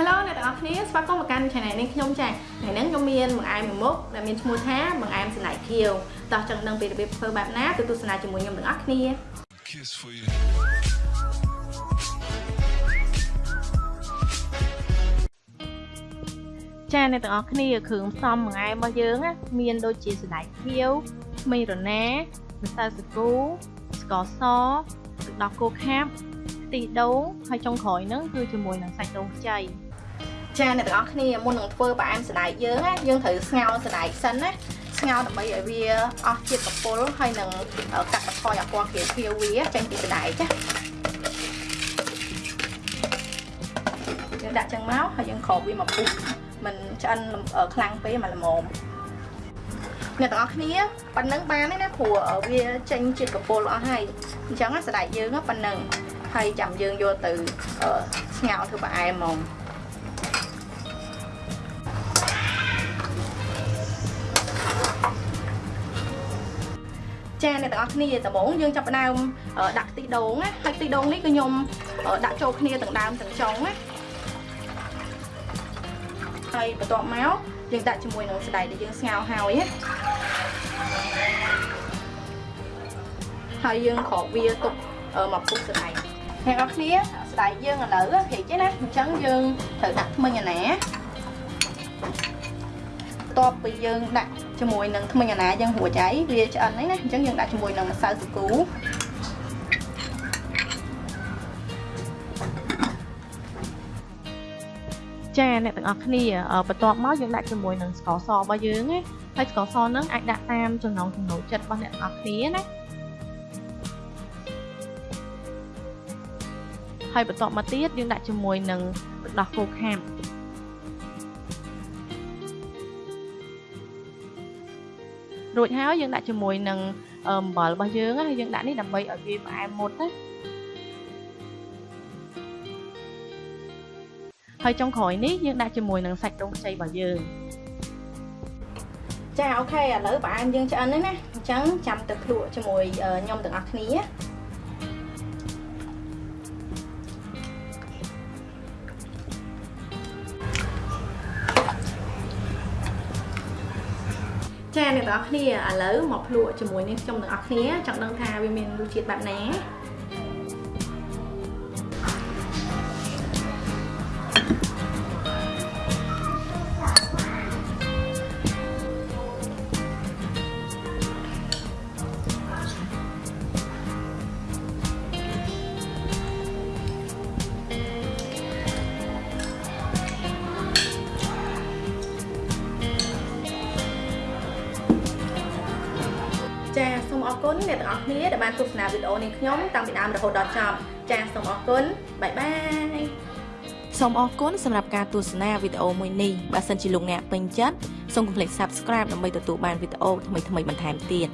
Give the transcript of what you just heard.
Hello អ្នកទាំងអស់គ្នាស្វាគមន៍មកកាន់ Channel នេះខ្ញុំចាថ្ងៃនេះខ្ញុំមានបង្អែមមួយមុខដែលមានឈ្មោះថាបង្អែមសណ្តែកខៀវតោះចង់ដឹងពីរបៀបធ្វើបែបណាទៅទស្សនាជាមួយខ្ញុំទាំងអស់គ្នា Kiss for you. ចាអ្នកទាំងអស់គ្នាគ្រឿងផ្សំបង្អែមរបស់យើងណាមានដូចជាសណ្តែកខៀវខ្មេងរណាម្សៅសាគូស្ករសទឹកដោះគោខាប់ខ្ទិះដូងហើយចុងក្រោយហ្នឹងគឺជាមួយនឹងសាច់ដូងខ្ចី ចាអ្នកទាំងអស់គ្នាមុននឹងធ្វើបង្អែមសណ្តែកយើងណាយើងត្រូវស្ងោរសណ្តែកសិនណាស្ងោរដើម្បីឲ្យវាអស់ជាតិកពុលហើយនឹងកាត់បន្ថយអាពណ៌ខៀវខៀវវាចេញពីសណ្តែកចាយើងដាក់ចឹងមកហើយយើងក្របវាមកពុះមិនឆ្អិនខ្លាំងពេកមកល្មមអ្នកទាំងអស់គ្នាប៉ុណ្ណឹងបានទេណាព្រោះវាចេញជាតិកពុលអស់ហើយអញ្ចឹងសណ្តែកយើងប៉ុណ្ណឹងហើយចាំយើងយកទៅស្ងោរធ្វើបង្អែមហ្មង ចាអ្នកទាំងអស់គ្នាដំបូងយើងចាប់ផ្ដើមដាក់ខ្ទិះដូងណាហើយខ្ទិះដូងនេះគឺខ្ញុំដាក់ចូលគ្នាទាំងដើមទាំងចុងណាហើយបន្ទាប់មកយើងដាក់ជាមួយនឹងស្តៅដែលយើងស្ងោរហើយណាហើយយើងក្រោកវាទុកមកពុះស្តៅអ្នកនរគ្នាស្តៅយើងឥឡូវព្រិចទេណាអញ្ចឹងយើងត្រូវដាក់ថ្មិញអាណា បន្ទាប់ពីយើងដាក់ជាមួយនឹងថ្មិញអាណាយើងរួចហើយវាឆ្អិនហើយណាអញ្ចឹងយើងដាក់ជាមួយនឹងម្សៅសាគូចាអ្នកទាំងអស់គ្នាបន្ទាប់មកយើងដាក់ជាមួយនឹងស្ករសរបស់យើងណាហើយស្ករសហ្នឹងអាចដាក់តាមចំណង់ចំណូលចិត្តរបស់អ្នកទាំងអស់គ្នាណាហើយបន្ទាប់មកទៀតយើងដាក់ជាមួយនឹងទឹកដោះគោខាប់ រួចហើយយើងដាក់ជាមួយនឹងអំបិលរបស់យើងហើយយើងដាក់នេះដើម្បីឲ្យវាផ្អែមមុតណាហើយចុងក្រោយនេះយើងដាក់ជាមួយនឹងសាច់ដូងខ្ចីរបស់យើងចាអូខេឥឡូវប្រអែមយើងឆ្អិនហើយណាអញ្ចឹងចាំទៅភ្លក់ជាមួយខ្ញុំទាំងអស់គ្នា ចាអ្នកទាំងអស់គ្នាឥឡូវមកភ្លក់ជាមួយនឹងខ្ញុំទាំងអស់គ្នាចង់ដឹងថាវាមានរសជាតិបែបណា ចាសូមអរគុណអ្នកទាំងអស់គ្នាដែលបានទស្សនាវីដេអូនេះខ្ញុំតាំងពីដើមរហូតដល់ចប់ចាសូមអរគុណបាយបាយសូមអរគុណសម្រាប់ការទស្សនាវីដេអូមួយនេះបើសិនជាលោកអ្នកពេញចិត្តសូមកុំភ្លេច Subscribe ដើម្បីទទួលបានវីដេអូថ្មីៗបន្ថែមទៀត